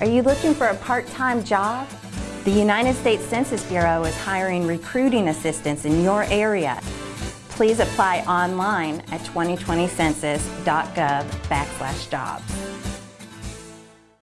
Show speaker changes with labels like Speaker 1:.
Speaker 1: Are you looking for a part-time job? The United States Census Bureau is hiring recruiting assistants in your area. Please apply online at 2020census.gov backslash jobs.